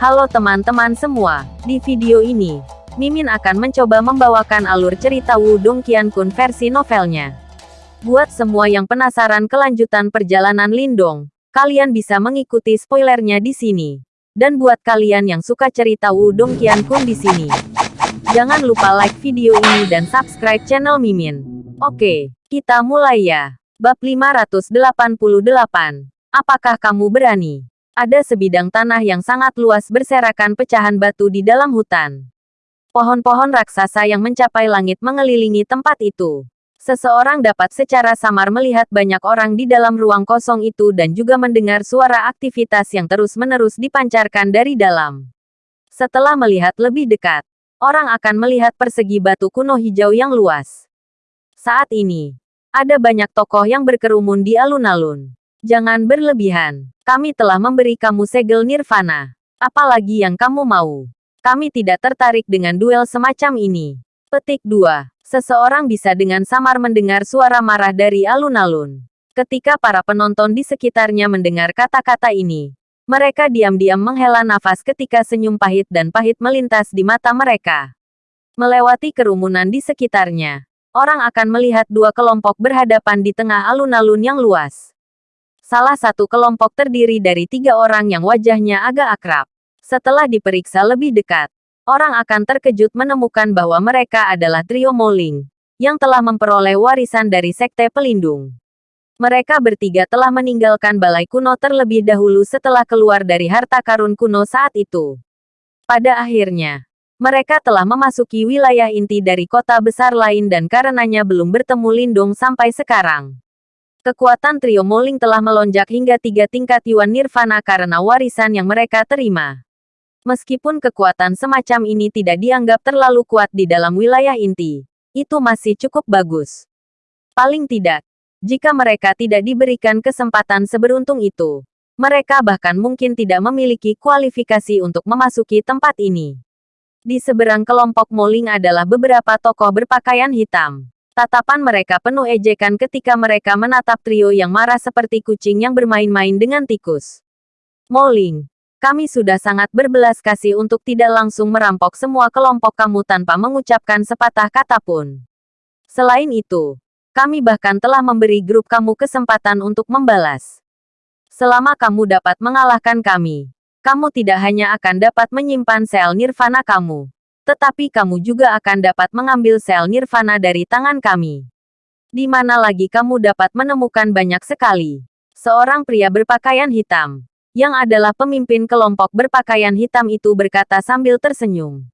Halo teman-teman semua, di video ini, Mimin akan mencoba membawakan alur cerita Wudong Qiankun versi novelnya. Buat semua yang penasaran kelanjutan perjalanan Lindong, kalian bisa mengikuti spoilernya di sini. Dan buat kalian yang suka cerita Wudong Qiankun di sini, jangan lupa like video ini dan subscribe channel Mimin. Oke, kita mulai ya. Bab 588. Apakah kamu berani? Ada sebidang tanah yang sangat luas berserakan pecahan batu di dalam hutan. Pohon-pohon raksasa yang mencapai langit mengelilingi tempat itu. Seseorang dapat secara samar melihat banyak orang di dalam ruang kosong itu dan juga mendengar suara aktivitas yang terus-menerus dipancarkan dari dalam. Setelah melihat lebih dekat, orang akan melihat persegi batu kuno hijau yang luas. Saat ini, ada banyak tokoh yang berkerumun di alun-alun. Jangan berlebihan. Kami telah memberi kamu segel nirvana. Apalagi yang kamu mau. Kami tidak tertarik dengan duel semacam ini. Petik 2. Seseorang bisa dengan samar mendengar suara marah dari alun-alun. Ketika para penonton di sekitarnya mendengar kata-kata ini, mereka diam-diam menghela nafas ketika senyum pahit dan pahit melintas di mata mereka. Melewati kerumunan di sekitarnya, orang akan melihat dua kelompok berhadapan di tengah alun-alun yang luas. Salah satu kelompok terdiri dari tiga orang yang wajahnya agak akrab. Setelah diperiksa lebih dekat, orang akan terkejut menemukan bahwa mereka adalah trio Moling, yang telah memperoleh warisan dari Sekte Pelindung. Mereka bertiga telah meninggalkan balai kuno terlebih dahulu setelah keluar dari harta karun kuno saat itu. Pada akhirnya, mereka telah memasuki wilayah inti dari kota besar lain dan karenanya belum bertemu Lindung sampai sekarang. Kekuatan trio Moling telah melonjak hingga tiga tingkat Yuan Nirvana karena warisan yang mereka terima. Meskipun kekuatan semacam ini tidak dianggap terlalu kuat di dalam wilayah inti, itu masih cukup bagus. Paling tidak, jika mereka tidak diberikan kesempatan seberuntung itu, mereka bahkan mungkin tidak memiliki kualifikasi untuk memasuki tempat ini. Di seberang kelompok Moling adalah beberapa tokoh berpakaian hitam. Tatapan mereka penuh ejekan ketika mereka menatap trio yang marah seperti kucing yang bermain-main dengan tikus. Moling, kami sudah sangat berbelas kasih untuk tidak langsung merampok semua kelompok kamu tanpa mengucapkan sepatah kata pun. Selain itu, kami bahkan telah memberi grup kamu kesempatan untuk membalas. Selama kamu dapat mengalahkan kami, kamu tidak hanya akan dapat menyimpan sel nirvana kamu, tetapi kamu juga akan dapat mengambil sel nirvana dari tangan kami. Di mana lagi kamu dapat menemukan banyak sekali. Seorang pria berpakaian hitam, yang adalah pemimpin kelompok berpakaian hitam itu berkata sambil tersenyum.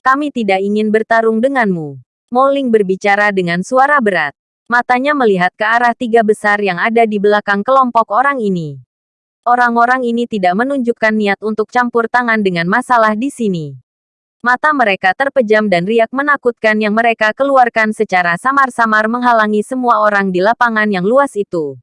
Kami tidak ingin bertarung denganmu. Moling berbicara dengan suara berat. Matanya melihat ke arah tiga besar yang ada di belakang kelompok orang ini. Orang-orang ini tidak menunjukkan niat untuk campur tangan dengan masalah di sini. Mata mereka terpejam dan riak menakutkan yang mereka keluarkan secara samar-samar menghalangi semua orang di lapangan yang luas itu.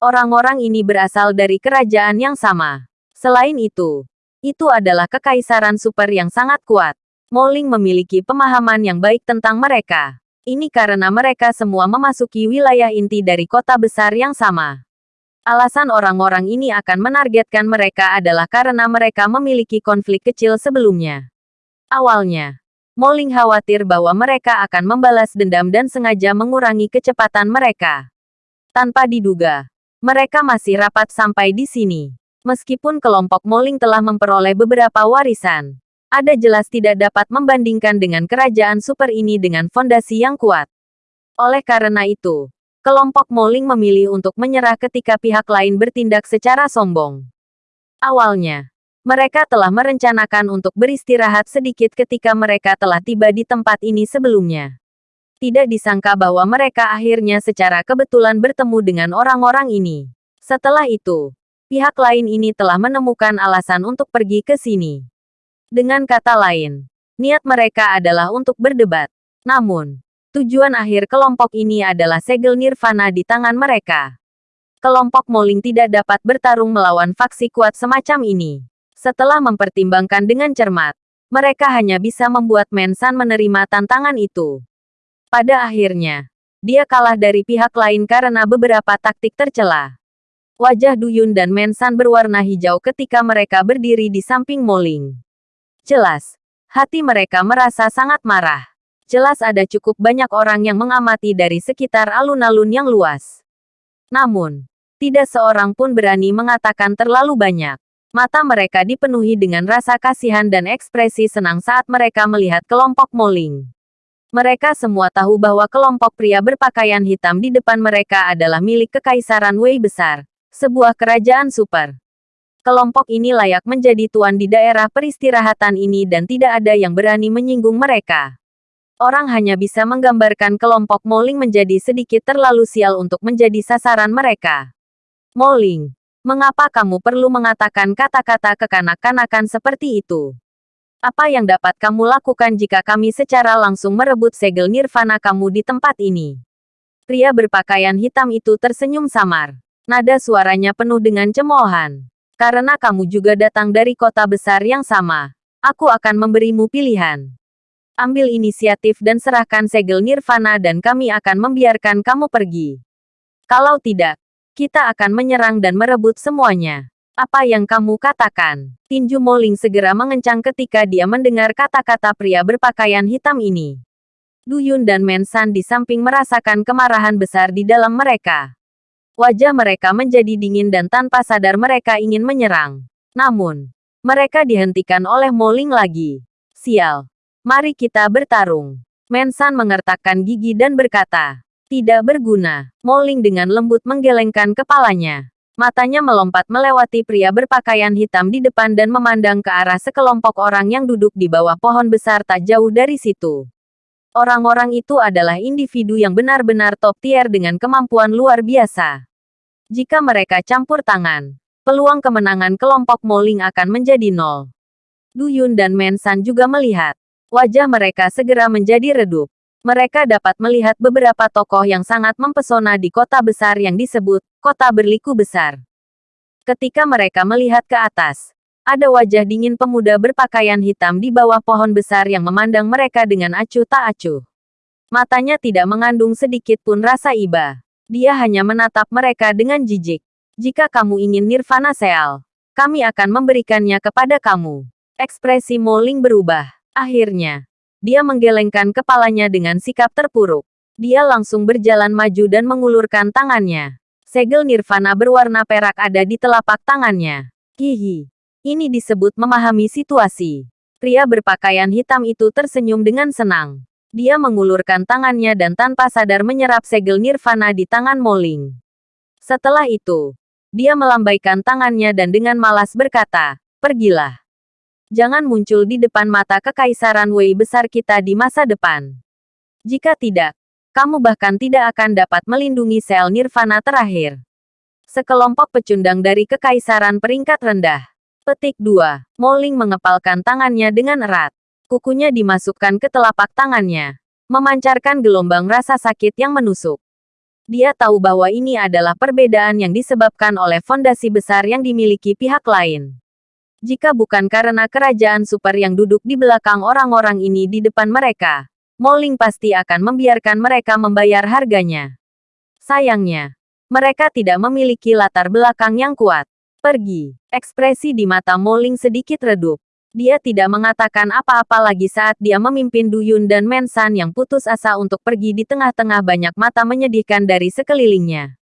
Orang-orang ini berasal dari kerajaan yang sama. Selain itu, itu adalah kekaisaran super yang sangat kuat. Moling memiliki pemahaman yang baik tentang mereka. Ini karena mereka semua memasuki wilayah inti dari kota besar yang sama. Alasan orang-orang ini akan menargetkan mereka adalah karena mereka memiliki konflik kecil sebelumnya. Awalnya, Moling khawatir bahwa mereka akan membalas dendam dan sengaja mengurangi kecepatan mereka. Tanpa diduga, mereka masih rapat sampai di sini. Meskipun kelompok Moling telah memperoleh beberapa warisan, ada jelas tidak dapat membandingkan dengan kerajaan super ini dengan fondasi yang kuat. Oleh karena itu, kelompok Moling memilih untuk menyerah ketika pihak lain bertindak secara sombong. Awalnya, mereka telah merencanakan untuk beristirahat sedikit ketika mereka telah tiba di tempat ini sebelumnya. Tidak disangka bahwa mereka akhirnya secara kebetulan bertemu dengan orang-orang ini. Setelah itu, pihak lain ini telah menemukan alasan untuk pergi ke sini. Dengan kata lain, niat mereka adalah untuk berdebat. Namun, tujuan akhir kelompok ini adalah segel nirvana di tangan mereka. Kelompok Moling tidak dapat bertarung melawan faksi kuat semacam ini. Setelah mempertimbangkan dengan cermat, mereka hanya bisa membuat Mensan menerima tantangan itu. Pada akhirnya, dia kalah dari pihak lain karena beberapa taktik tercela. Wajah Duyun dan Mensan berwarna hijau ketika mereka berdiri di samping Moling. Jelas, hati mereka merasa sangat marah. Jelas ada cukup banyak orang yang mengamati dari sekitar alun-alun yang luas. Namun, tidak seorang pun berani mengatakan terlalu banyak. Mata mereka dipenuhi dengan rasa kasihan dan ekspresi senang saat mereka melihat kelompok Moling. Mereka semua tahu bahwa kelompok pria berpakaian hitam di depan mereka adalah milik Kekaisaran Wei Besar, sebuah kerajaan super. Kelompok ini layak menjadi tuan di daerah peristirahatan ini dan tidak ada yang berani menyinggung mereka. Orang hanya bisa menggambarkan kelompok Moling menjadi sedikit terlalu sial untuk menjadi sasaran mereka. Moling, mengapa kamu perlu mengatakan kata-kata kekanak-kanakan seperti itu? Apa yang dapat kamu lakukan jika kami secara langsung merebut segel nirvana kamu di tempat ini? Pria berpakaian hitam itu tersenyum samar. Nada suaranya penuh dengan cemoohan. Karena kamu juga datang dari kota besar yang sama, aku akan memberimu pilihan. Ambil inisiatif dan serahkan segel nirvana dan kami akan membiarkan kamu pergi. Kalau tidak, kita akan menyerang dan merebut semuanya. Apa yang kamu katakan? Tinju Moling segera mengencang ketika dia mendengar kata-kata pria berpakaian hitam ini. Duyun dan Mensan di samping merasakan kemarahan besar di dalam mereka. Wajah mereka menjadi dingin dan tanpa sadar mereka ingin menyerang. Namun, mereka dihentikan oleh Moling lagi. Sial. Mari kita bertarung. Mensan mengertakkan gigi dan berkata, tidak berguna. Moling dengan lembut menggelengkan kepalanya. Matanya melompat melewati pria berpakaian hitam di depan dan memandang ke arah sekelompok orang yang duduk di bawah pohon besar tak jauh dari situ. Orang-orang itu adalah individu yang benar-benar top tier dengan kemampuan luar biasa. Jika mereka campur tangan, peluang kemenangan kelompok Moling akan menjadi nol. Duyun dan Mensan juga melihat. Wajah mereka segera menjadi redup. Mereka dapat melihat beberapa tokoh yang sangat mempesona di kota besar yang disebut Kota Berliku Besar. Ketika mereka melihat ke atas, ada wajah dingin pemuda berpakaian hitam di bawah pohon besar yang memandang mereka dengan acuh tak acuh. Matanya tidak mengandung sedikit pun rasa iba. Dia hanya menatap mereka dengan jijik. Jika kamu ingin nirvana seal, kami akan memberikannya kepada kamu. Ekspresi Moling berubah. Akhirnya, dia menggelengkan kepalanya dengan sikap terpuruk. Dia langsung berjalan maju dan mengulurkan tangannya. Segel nirvana berwarna perak ada di telapak tangannya. Hihi. Ini disebut memahami situasi. Pria berpakaian hitam itu tersenyum dengan senang. Dia mengulurkan tangannya dan tanpa sadar menyerap segel nirvana di tangan Moling. Setelah itu, dia melambaikan tangannya dan dengan malas berkata, Pergilah. Jangan muncul di depan mata kekaisaran Wei besar kita di masa depan. Jika tidak, kamu bahkan tidak akan dapat melindungi sel nirvana terakhir. Sekelompok pecundang dari kekaisaran peringkat rendah. Petik 2. Moling mengepalkan tangannya dengan erat. Kukunya dimasukkan ke telapak tangannya, memancarkan gelombang rasa sakit yang menusuk. Dia tahu bahwa ini adalah perbedaan yang disebabkan oleh fondasi besar yang dimiliki pihak lain. Jika bukan karena kerajaan super yang duduk di belakang orang-orang ini di depan mereka, Moling pasti akan membiarkan mereka membayar harganya. Sayangnya, mereka tidak memiliki latar belakang yang kuat. Pergi. Ekspresi di mata Moling sedikit redup. Dia tidak mengatakan apa-apa lagi saat dia memimpin Duyun dan Mensan yang putus asa untuk pergi di tengah-tengah banyak mata menyedihkan dari sekelilingnya.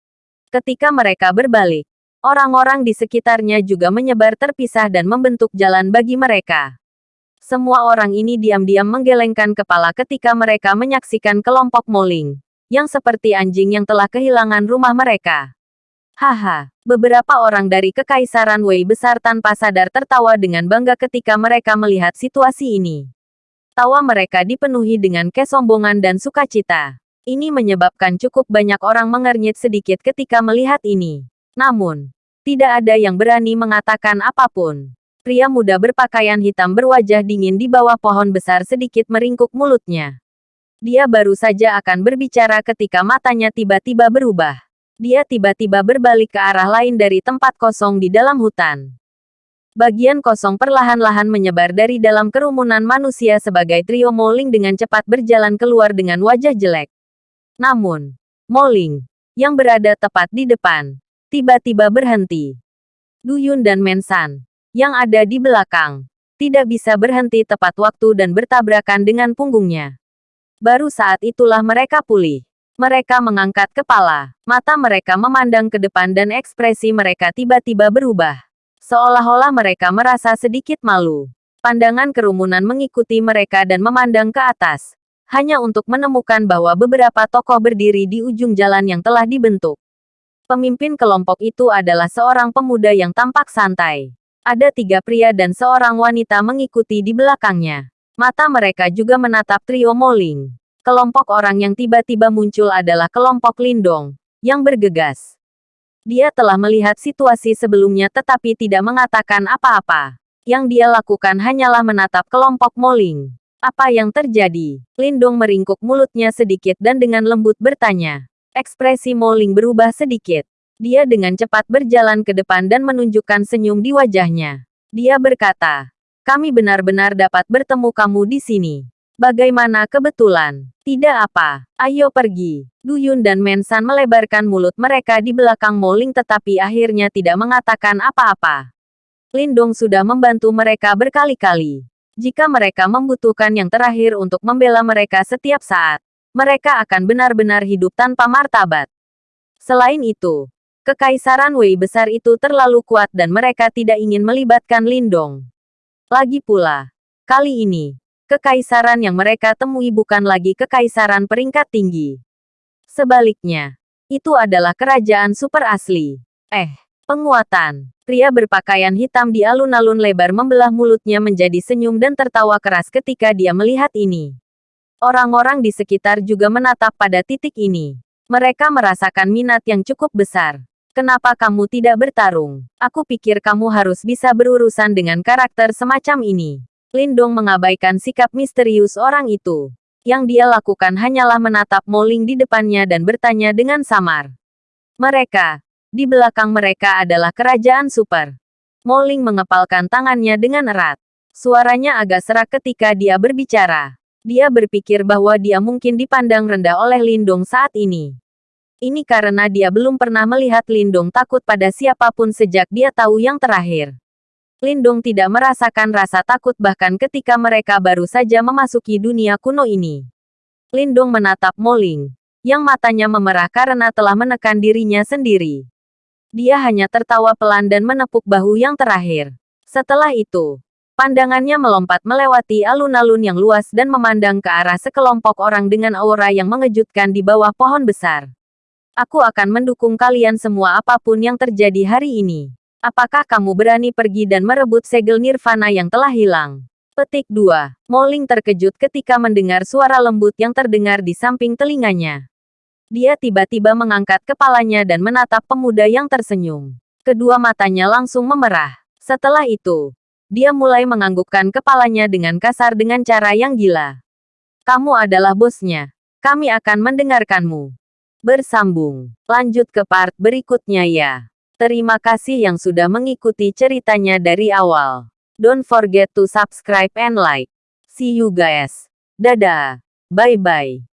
Ketika mereka berbalik, orang-orang di sekitarnya juga menyebar terpisah dan membentuk jalan bagi mereka. Semua orang ini diam-diam menggelengkan kepala ketika mereka menyaksikan kelompok Moling, yang seperti anjing yang telah kehilangan rumah mereka. Haha, beberapa orang dari Kekaisaran Wei besar tanpa sadar tertawa dengan bangga ketika mereka melihat situasi ini. Tawa mereka dipenuhi dengan kesombongan dan sukacita. Ini menyebabkan cukup banyak orang mengernyit sedikit ketika melihat ini. Namun, tidak ada yang berani mengatakan apa pun. Pria muda berpakaian hitam berwajah dingin di bawah pohon besar sedikit meringkuk mulutnya. Dia baru saja akan berbicara ketika matanya tiba-tiba berubah. Dia tiba-tiba berbalik ke arah lain dari tempat kosong di dalam hutan. Bagian kosong perlahan-lahan menyebar dari dalam kerumunan manusia sebagai trio Moling dengan cepat berjalan keluar dengan wajah jelek. Namun, Moling, yang berada tepat di depan, tiba-tiba berhenti. Duyun dan Mensan, yang ada di belakang, tidak bisa berhenti tepat waktu dan bertabrakan dengan punggungnya. Baru saat itulah mereka pulih. Mereka mengangkat kepala, mata mereka memandang ke depan dan ekspresi mereka tiba-tiba berubah. Seolah-olah mereka merasa sedikit malu. Pandangan kerumunan mengikuti mereka dan memandang ke atas, hanya untuk menemukan bahwa beberapa tokoh berdiri di ujung jalan yang telah dibentuk. Pemimpin kelompok itu adalah seorang pemuda yang tampak santai. Ada tiga pria dan seorang wanita mengikuti di belakangnya. Mata mereka juga menatap trio Moling. Kelompok orang yang tiba-tiba muncul adalah kelompok Lindong, yang bergegas. Dia telah melihat situasi sebelumnya tetapi tidak mengatakan apa-apa. Yang dia lakukan hanyalah menatap kelompok Moling. Apa yang terjadi? Lindong meringkuk mulutnya sedikit dan dengan lembut bertanya. Ekspresi Moling berubah sedikit. Dia dengan cepat berjalan ke depan dan menunjukkan senyum di wajahnya. Dia berkata, kami benar-benar dapat bertemu kamu di sini. Bagaimana kebetulan? Tidak apa. Ayo pergi. Duyun dan Mensan melebarkan mulut mereka di belakang Moling tetapi akhirnya tidak mengatakan apa-apa. Lindong sudah membantu mereka berkali-kali. Jika mereka membutuhkan yang terakhir untuk membela mereka setiap saat, mereka akan benar-benar hidup tanpa martabat. Selain itu, Kekaisaran Wei besar itu terlalu kuat dan mereka tidak ingin melibatkan Lindong. Lagi pula, kali ini, kekaisaran yang mereka temui bukan lagi kekaisaran peringkat tinggi. Sebaliknya, itu adalah kerajaan super asli. Eh, penguatan. Pria berpakaian hitam di alun-alun lebar membelah mulutnya menjadi senyum dan tertawa keras ketika dia melihat ini. Orang-orang di sekitar juga menatap pada titik ini. Mereka merasakan minat yang cukup besar. Kenapa kamu tidak bertarung? Aku pikir kamu harus bisa berurusan dengan karakter semacam ini. Lindong mengabaikan sikap misterius orang itu. Yang dia lakukan hanyalah menatap Moling di depannya dan bertanya dengan samar. Mereka, di belakang mereka adalah kerajaan super. Moling mengepalkan tangannya dengan erat. Suaranya agak serak ketika dia berbicara. Dia berpikir bahwa dia mungkin dipandang rendah oleh Lindong saat ini. Ini karena dia belum pernah melihat Lindong takut pada siapa pun sejak dia tahu yang terakhir. Lindong tidak merasakan rasa takut bahkan ketika mereka baru saja memasuki dunia kuno ini. Lindong menatap Moling, yang matanya memerah karena telah menekan dirinya sendiri. Dia hanya tertawa pelan dan menepuk bahu yang terakhir. Setelah itu, pandangannya melompat melewati alun-alun yang luas dan memandang ke arah sekelompok orang dengan aura yang mengejutkan di bawah pohon besar. Aku akan mendukung kalian semua apa pun yang terjadi hari ini. Apakah kamu berani pergi dan merebut segel nirvana yang telah hilang? Petik 2. Moling terkejut ketika mendengar suara lembut yang terdengar di samping telinganya. Dia tiba-tiba mengangkat kepalanya dan menatap pemuda yang tersenyum. Kedua matanya langsung memerah. Setelah itu, dia mulai menganggukkan kepalanya dengan kasar dengan cara yang gila. Kamu adalah bosnya. Kami akan mendengarkanmu. Bersambung. Lanjut ke part berikutnya ya. Terima kasih yang sudah mengikuti ceritanya dari awal. Don't forget to subscribe and like. See you guys. Dadah. Bye-bye.